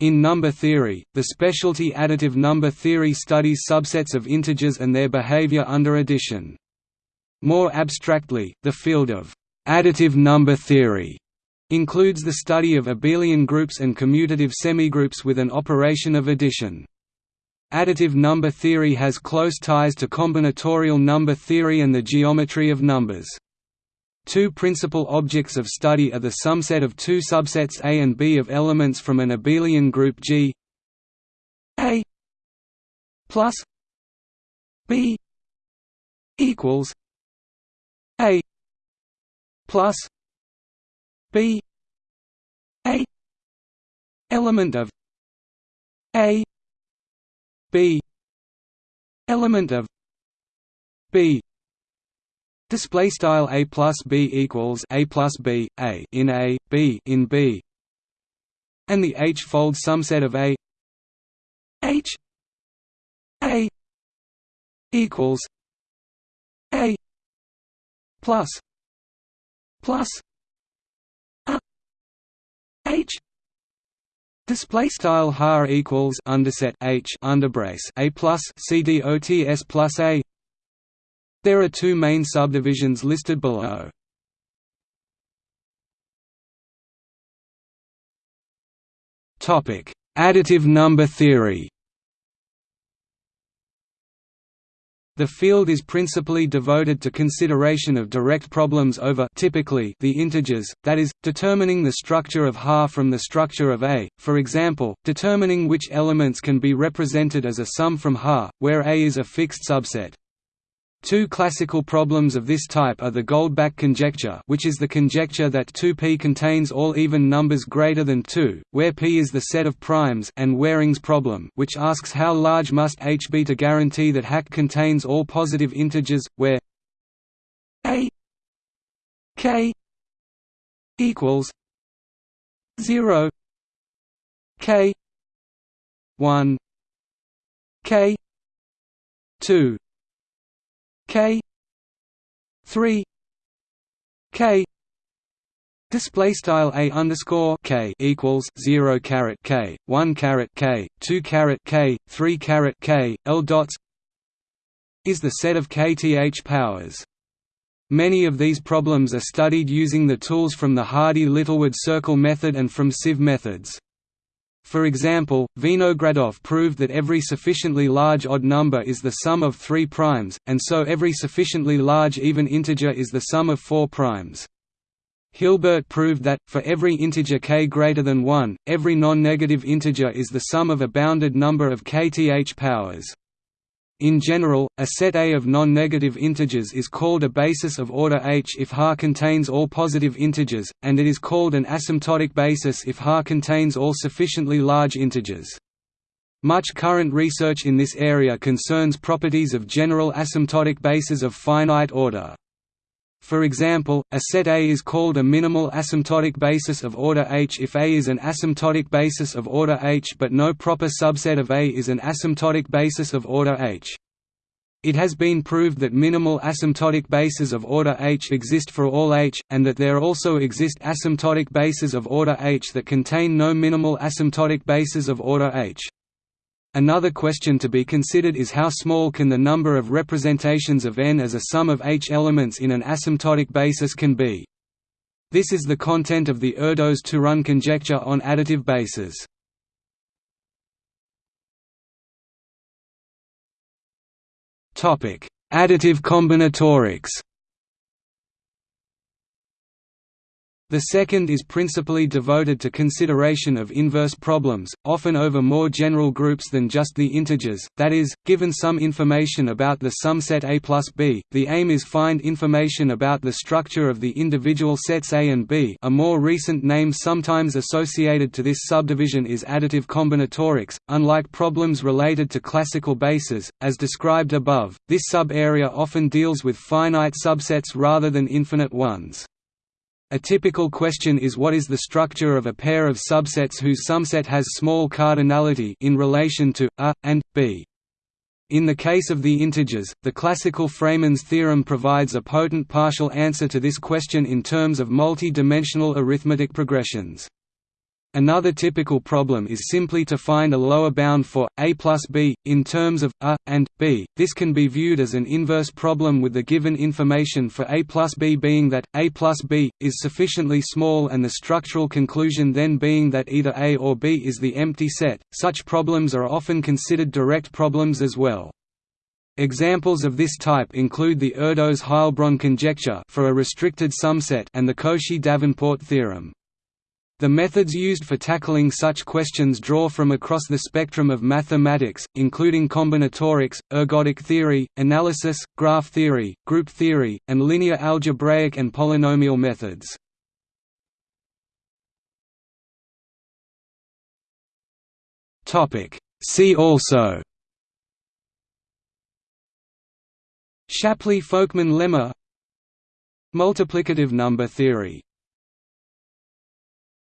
In number theory, the specialty additive number theory studies subsets of integers and their behavior under addition. More abstractly, the field of additive number theory includes the study of abelian groups and commutative semigroups with an operation of addition. Additive number theory has close ties to combinatorial number theory and the geometry of numbers. Two principal objects of study are the sumset of two subsets A and B of elements from an abelian group G. A plus B equals A plus B A element of A B element of B Display style a plus b equals a plus b a in a b in b, and the h-fold sumset of a. H a equals a plus plus a. H. Display style har equals underset h underbrace a plus c d o t s plus a there are two main subdivisions listed below. Additive number theory The field is principally devoted to consideration of direct problems over typically the integers, that is, determining the structure of Ha from the structure of A, for example, determining which elements can be represented as a sum from Ha, where A is a fixed subset. Two classical problems of this type are the Goldbach conjecture which is the conjecture that 2p contains all even numbers greater than 2, where p is the set of primes and Waring's problem which asks how large must h be to guarantee that Hak contains all positive integers, where a k equals 0 k 1 k 2 k 3 k Display style a underscore k equals zero caret k one caret k two caret k three caret k l dots is the set of kth powers. Many of these problems are studied using the tools from the Hardy-Littlewood circle method and from sieve methods. For example, Vinogradov proved that every sufficiently large odd number is the sum of three primes, and so every sufficiently large even integer is the sum of four primes. Hilbert proved that, for every integer k greater than 1, every non-negative integer is the sum of a bounded number of kth powers. In general, a set A of non-negative integers is called a basis of order H if Ha contains all positive integers, and it is called an asymptotic basis if Ha contains all sufficiently large integers. Much current research in this area concerns properties of general asymptotic bases of finite order. For example, a set A is called a minimal asymptotic basis of order H if A is an asymptotic basis of order H but no proper subset of A is an asymptotic basis of order H. It has been proved that minimal asymptotic bases of order H exist for all H, and that there also exist asymptotic bases of order H that contain no minimal asymptotic bases of order H. Another question to be considered is how small can the number of representations of n as a sum of h elements in an asymptotic basis can be. This is the content of the Erdős-Turán conjecture on additive bases. Additive combinatorics The second is principally devoted to consideration of inverse problems, often over more general groups than just the integers, that is, given some information about the sumset A plus B, the aim is find information about the structure of the individual sets A and B a more recent name sometimes associated to this subdivision is additive combinatorics. Unlike problems related to classical bases, as described above, this sub-area often deals with finite subsets rather than infinite ones. A typical question is what is the structure of a pair of subsets whose sumset has small cardinality in relation to A and B. In the case of the integers, the classical Freiman's theorem provides a potent partial answer to this question in terms of multi-dimensional arithmetic progressions. Another typical problem is simply to find a lower bound for a plus b in terms of a and b. This can be viewed as an inverse problem with the given information for a plus b being that a plus b is sufficiently small and the structural conclusion then being that either a or b is the empty set. Such problems are often considered direct problems as well. Examples of this type include the Erdos-Heilbronn conjecture for a restricted sumset and the Cauchy-Davenport theorem. The methods used for tackling such questions draw from across the spectrum of mathematics, including combinatorics, ergodic theory, analysis, graph theory, group theory, and linear algebraic and polynomial methods. See also Shapley–Folkman lemma Multiplicative number theory